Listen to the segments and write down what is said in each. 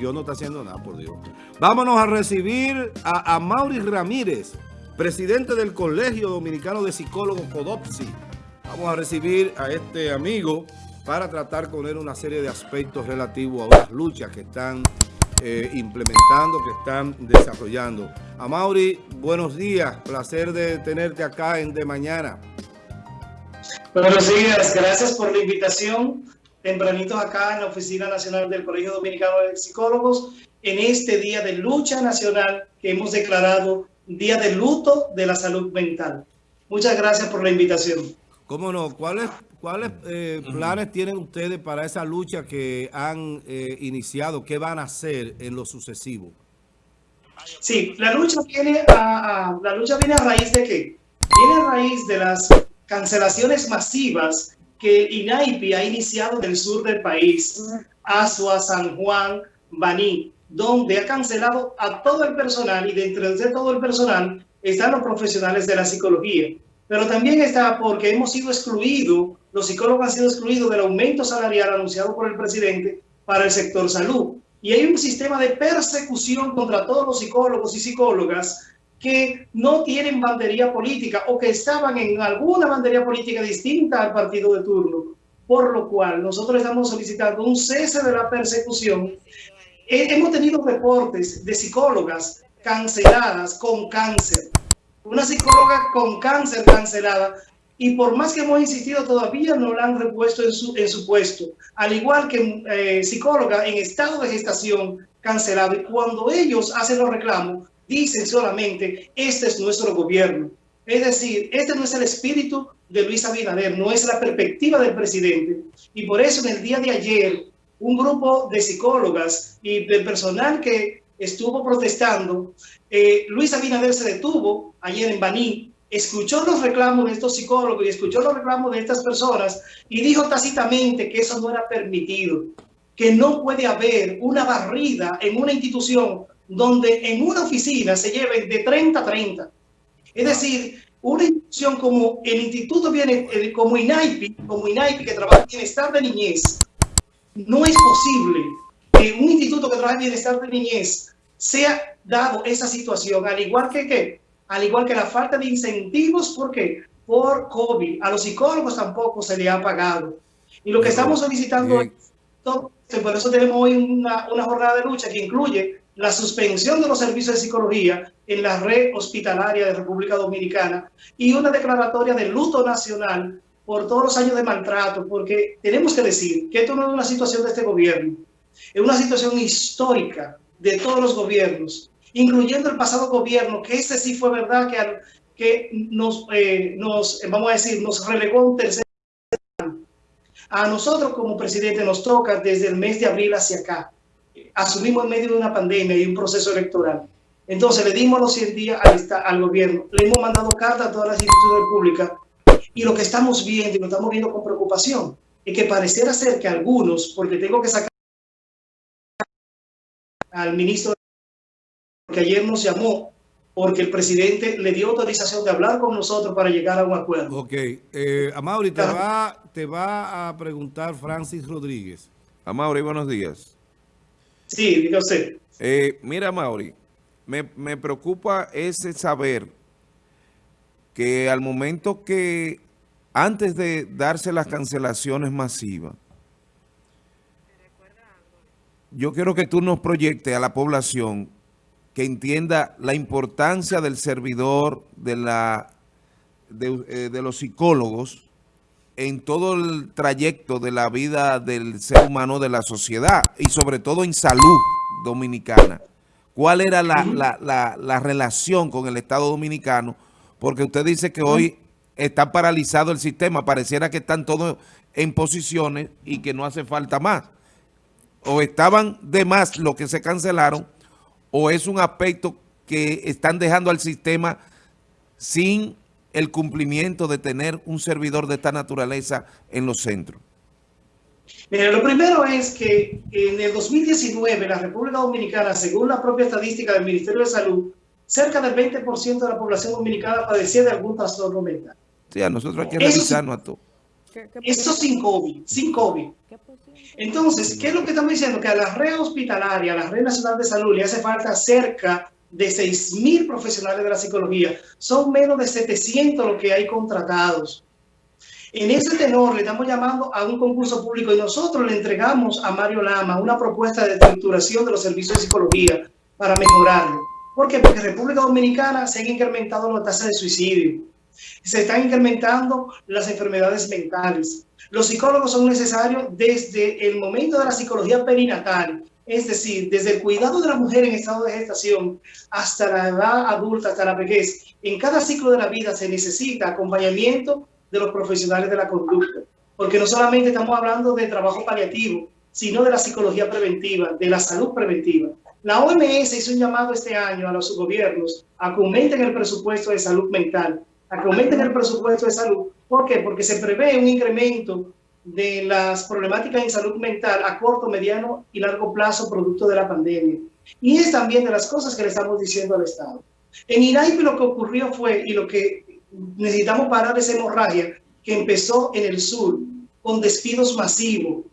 yo no está haciendo nada, por Dios. Vámonos a recibir a, a Mauri Ramírez, presidente del Colegio Dominicano de Psicólogos CODOPSI. Vamos a recibir a este amigo para tratar con él una serie de aspectos relativos a las luchas que están eh, implementando, que están desarrollando. A Mauri, buenos días. Placer de tenerte acá en De Mañana. Buenos días. Gracias por la invitación tempranitos acá en la Oficina Nacional del Colegio Dominicano de Psicólogos en este Día de Lucha Nacional que hemos declarado Día de Luto de la Salud Mental. Muchas gracias por la invitación. ¿Cómo no? ¿Cuáles, cuáles eh, planes tienen ustedes para esa lucha que han eh, iniciado? ¿Qué van a hacer en lo sucesivo? Sí, la lucha viene a, a, la lucha viene a raíz de qué? Viene a raíz de las cancelaciones masivas que INAIPI ha iniciado en el sur del país, Asua, San Juan, Baní, donde ha cancelado a todo el personal y dentro de todo el personal están los profesionales de la psicología. Pero también está porque hemos sido excluidos, los psicólogos han sido excluidos del aumento salarial anunciado por el presidente para el sector salud. Y hay un sistema de persecución contra todos los psicólogos y psicólogas que no tienen bandería política o que estaban en alguna bandería política distinta al partido de turno, por lo cual nosotros estamos solicitando un cese de la persecución. Hemos tenido reportes de psicólogas canceladas con cáncer, una psicóloga con cáncer cancelada, y por más que hemos insistido, todavía no la han repuesto en su, en su puesto, al igual que eh, psicóloga en estado de gestación cancelado. Y cuando ellos hacen los reclamos, dicen solamente, este es nuestro gobierno. Es decir, este no es el espíritu de Luis Abinader, no es la perspectiva del presidente. Y por eso en el día de ayer, un grupo de psicólogas y del personal que estuvo protestando, eh, Luis Abinader se detuvo ayer en Baní, escuchó los reclamos de estos psicólogos y escuchó los reclamos de estas personas y dijo tácitamente que eso no era permitido, que no puede haber una barrida en una institución donde en una oficina se lleven de 30 a 30. Es decir, una institución como el Instituto viene, como INAIPI, como INAIPI que trabaja en bienestar de niñez, no es posible que un instituto que trabaja en bienestar de niñez sea dado esa situación, al igual que ¿qué? al igual que la falta de incentivos, ¿por qué? Por COVID. A los psicólogos tampoco se le ha pagado. Y lo que estamos solicitando es, por eso tenemos hoy una, una jornada de lucha que incluye la suspensión de los servicios de psicología en la red hospitalaria de República Dominicana y una declaratoria de luto nacional por todos los años de maltrato, porque tenemos que decir que esto no es una situación de este gobierno, es una situación histórica de todos los gobiernos, incluyendo el pasado gobierno, que ese sí fue verdad que, que nos, eh, nos, vamos a decir, nos relegó un tercer a nosotros como presidente nos toca desde el mes de abril hacia acá asumimos en medio de una pandemia y un proceso electoral. Entonces le dimos los 100 días al, al gobierno, le hemos mandado cartas a todas las instituciones públicas y lo que estamos viendo y lo estamos viendo con preocupación es que pareciera ser que algunos, porque tengo que sacar al ministro que ayer nos llamó porque el presidente le dio autorización de hablar con nosotros para llegar a un acuerdo. Ok. Eh, Amaury, te va, te va a preguntar Francis Rodríguez. Amaury, buenos días. Sí, diga usted. Eh, mira, Mauri, me, me preocupa ese saber que al momento que, antes de darse las cancelaciones masivas, yo quiero que tú nos proyectes a la población que entienda la importancia del servidor, de, la, de, eh, de los psicólogos, en todo el trayecto de la vida del ser humano, de la sociedad y sobre todo en salud dominicana. ¿Cuál era la, la, la, relación con el Estado Dominicano? Porque usted dice que hoy está paralizado el sistema, pareciera que están todos en posiciones y que no hace falta más. O estaban de más lo que se cancelaron, o es un aspecto que están dejando al sistema sin el cumplimiento de tener un servidor de esta naturaleza en los centros? Mira, lo primero es que en el 2019 la República Dominicana, según la propia estadística del Ministerio de Salud, cerca del 20% de la población dominicana padecía de algún trastorno mental. Sí, a nosotros hay que revisarnos a todo. Esto sin COVID, sin COVID. Entonces, ¿qué es lo que estamos diciendo? Que a la red hospitalaria, a la red nacional de salud, le hace falta cerca de 6.000 profesionales de la psicología. Son menos de 700 los que hay contratados. En ese tenor le estamos llamando a un concurso público y nosotros le entregamos a Mario Lama una propuesta de estructuración de los servicios de psicología para mejorarlo. ¿Por qué? Porque en República Dominicana se han incrementado las tasas de suicidio, se están incrementando las enfermedades mentales. Los psicólogos son necesarios desde el momento de la psicología perinatal, es decir, desde el cuidado de la mujer en estado de gestación hasta la edad adulta, hasta la vejez. En cada ciclo de la vida se necesita acompañamiento de los profesionales de la conducta, porque no solamente estamos hablando de trabajo paliativo, sino de la psicología preventiva, de la salud preventiva. La OMS hizo un llamado este año a los gobiernos a que aumenten el presupuesto de salud mental, a que aumenten el presupuesto de salud. ¿Por qué? Porque se prevé un incremento de las problemáticas en salud mental a corto, mediano y largo plazo producto de la pandemia. Y es también de las cosas que le estamos diciendo al Estado. En INAIPI lo que ocurrió fue, y lo que necesitamos parar esa hemorragia que empezó en el sur con despidos masivos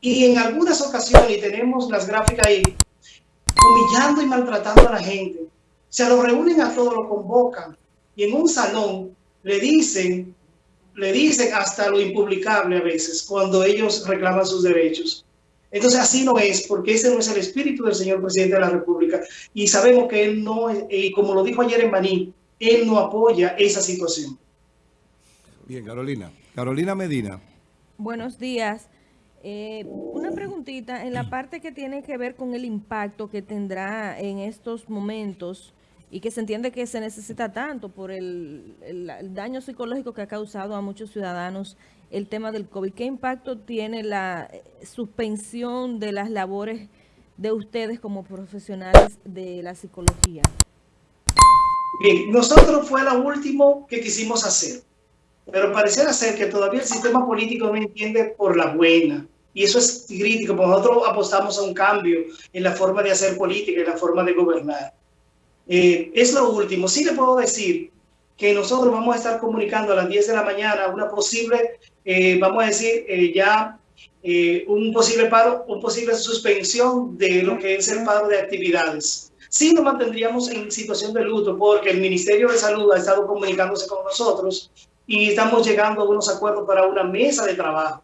y en algunas ocasiones, y tenemos las gráficas ahí, humillando y maltratando a la gente. Se lo reúnen a todos, lo convocan y en un salón le dicen, le dicen hasta lo impublicable a veces cuando ellos reclaman sus derechos. Entonces así no es, porque ese no es el espíritu del señor presidente de la República. Y sabemos que él no, y como lo dijo ayer en Baní, él no apoya esa situación. Bien, Carolina. Carolina Medina. Buenos días. Eh, una preguntita en la parte que tiene que ver con el impacto que tendrá en estos momentos y que se entiende que se necesita tanto por el, el, daño psicológico que ha causado a muchos ciudadanos el tema del COVID. ¿Qué impacto tiene la eh, suspensión de las labores de ustedes como profesionales de la psicología? Bien, nosotros fue lo último que quisimos hacer, pero pareciera ser que todavía el sistema político no entiende por la buena. Y eso es crítico, porque nosotros apostamos a un cambio en la forma de hacer política, en la forma de gobernar. Eh, es lo último. Sí le puedo decir que nosotros vamos a estar comunicando a las 10 de la mañana una posible, eh, vamos a decir, eh, ya un posible paro, un posible suspensión de lo que es el paro de actividades sí nos mantendríamos en situación de luto porque el Ministerio de Salud ha estado comunicándose con nosotros y estamos llegando a unos acuerdos para una mesa de trabajo,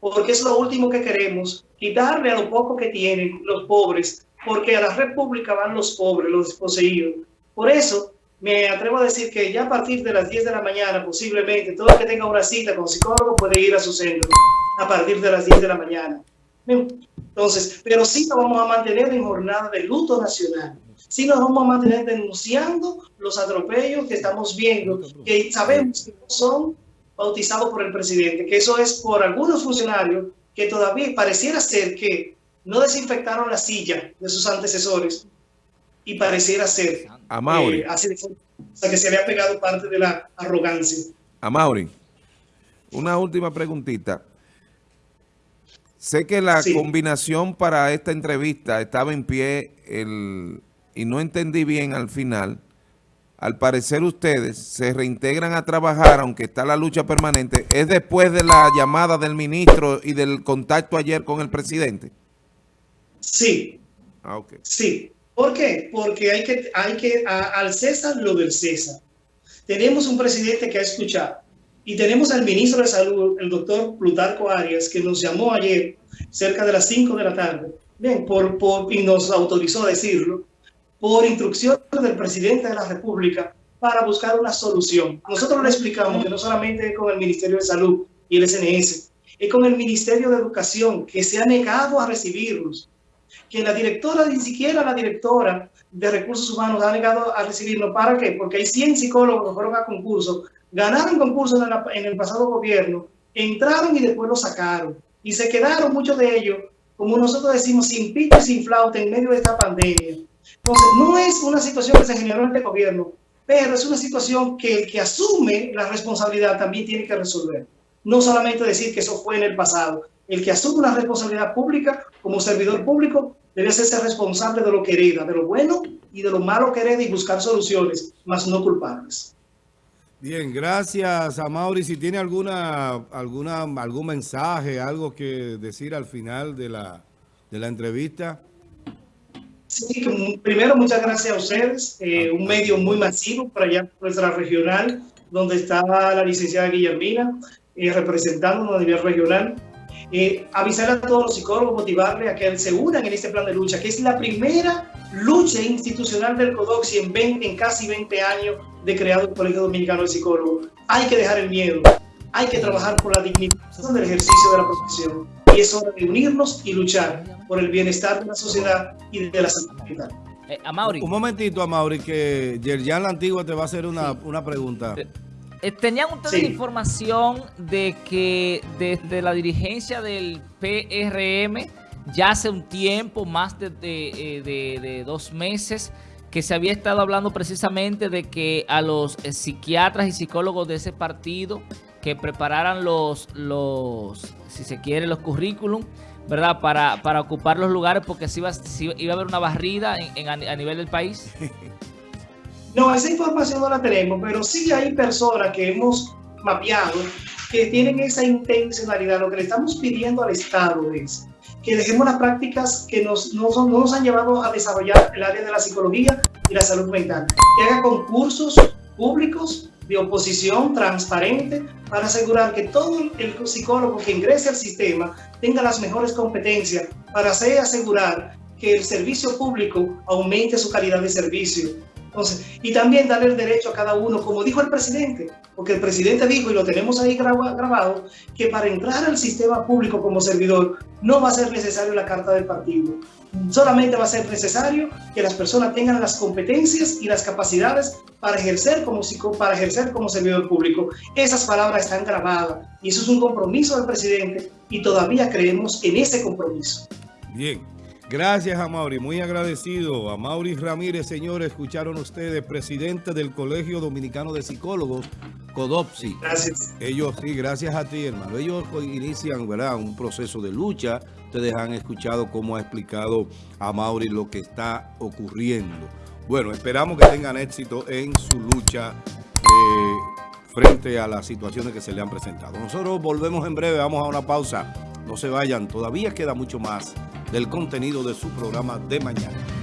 porque es lo último que queremos, quitarle a lo poco que tienen los pobres, porque a la república van los pobres, los desposeídos. Por eso, me atrevo a decir que ya a partir de las 10 de la mañana, posiblemente, todo el que tenga una cita con psicólogo puede ir a su centro a partir de las 10 de la mañana. Entonces, pero sí nos vamos a mantener en jornada de luto nacional. Sí nos vamos a mantener denunciando los atropellos que estamos viendo, que sabemos que no son bautizados por el presidente, que eso es por algunos funcionarios que todavía pareciera ser que no desinfectaron la silla de sus antecesores y pareciera ser a Mauri. Eh, así de, o sea, que se había pegado parte de la arrogancia. A Mauri, una última preguntita. Sé que la combinación para esta entrevista estaba en pie el, y no entendí bien al final. Al parecer ustedes se reintegran a trabajar, aunque está la lucha permanente, ¿es después de la llamada del ministro y del contacto ayer con el presidente? Sí. Ah, okay. Sí. ¿Por qué? Porque hay que, hay que al César lo del César. Tenemos un presidente que ha escuchado y tenemos al ministro de Salud, el doctor Plutarco Arias, que nos llamó ayer cerca de las 5 de la tarde, bien, por, por, y nos autorizó a decirlo, por instrucción del presidente de la República para buscar una solución. Nosotros le explicamos que no solamente con el Ministerio de Salud y el SNS, es con el Ministerio de Educación, que se ha negado a recibirnos, que la directora, ni siquiera la directora de Recursos Humanos ha negado a recibirnos. ¿Para qué? Porque hay 100 psicólogos que fueron a concurso ganaron concursos en, el pasado gobierno, entraron y después lo sacaron. Y se quedaron muchos de ellos, como nosotros decimos, sin pito y sin flauta en medio de esta pandemia. Entonces, no es una situación que se generó en este gobierno, pero es una situación que el que asume la responsabilidad también tiene que resolver. No solamente decir que eso fue en el pasado. El que asume una responsabilidad pública como servidor público debe hacerse responsable de lo que hereda, de lo bueno y de lo malo que hereda y buscar soluciones, más no culpables. Bien, gracias a Mauri. Si tiene alguna, alguna, algún mensaje, algo que decir al final de la, de la entrevista. Sí, primero muchas gracias a ustedes, eh, un medio muy masivo para allá, nuestra regional, donde estaba la licenciada Guillermina, eh, representándonos a nivel regional. Eh, avisar a todos los psicólogos, motivarles a que se unan en este plan de lucha, que es la primera lucha institucional del CODOXI en, 20, en casi 20 años de creado el Colegio Dominicano de Psicólogos. Hay que dejar el miedo, hay que trabajar por la dignidad del ejercicio de la profesión. Y es hora de unirnos y luchar por el bienestar de la sociedad y de la salud mental. Eh, Un momentito, Amaury, que Yerjan la Antigua te va a hacer una, una pregunta. Eh, eh, ¿Tenían ustedes información de que desde la dirigencia del PRM ya hace un tiempo, más de, de dos meses, que se había estado hablando precisamente de que a los eh, psiquiatras y psicólogos de ese partido que prepararan los, los si se quiere, los currículum, ¿verdad? Para, para ocupar los lugares porque si iba, iba a haber una barrida en, a nivel del país. No, esa información no la tenemos, pero sí hay personas que hemos mapeado que tienen esa intencionalidad. Lo que le estamos pidiendo al Estado es que dejemos las prácticas que nos, no, son, no nos han llevado a desarrollar el área de la psicología y la salud mental. Que haga concursos públicos de oposición transparente para asegurar que todo el psicólogo que ingrese al sistema tenga las mejores competencias para así asegurar que el servicio público aumente su calidad de servicio entonces, y también darle el derecho a cada uno, como dijo el presidente, porque el presidente dijo, y lo tenemos ahí grabado, que para entrar al sistema público como servidor no va a ser necesario la carta del partido. Solamente va a ser necesario que las personas tengan las competencias y las capacidades para ejercer como, para ejercer como servidor público. Esas palabras están grabadas y eso es un compromiso del presidente y todavía creemos en ese compromiso. Bien. Gracias a Mauri, muy agradecido. A Mauri Ramírez, señores, escucharon ustedes, presidente del Colegio Dominicano de Psicólogos, CODOPSI. Gracias. Ellos, sí, gracias a ti, hermano. Ellos inician, ¿verdad?, un proceso de lucha. Ustedes han escuchado cómo ha explicado a Mauri lo que está ocurriendo. Bueno, esperamos que tengan éxito en su lucha eh, frente a las situaciones que se le han presentado. Nosotros volvemos en breve, vamos a una pausa. No se vayan, todavía queda mucho más del contenido de su programa de mañana.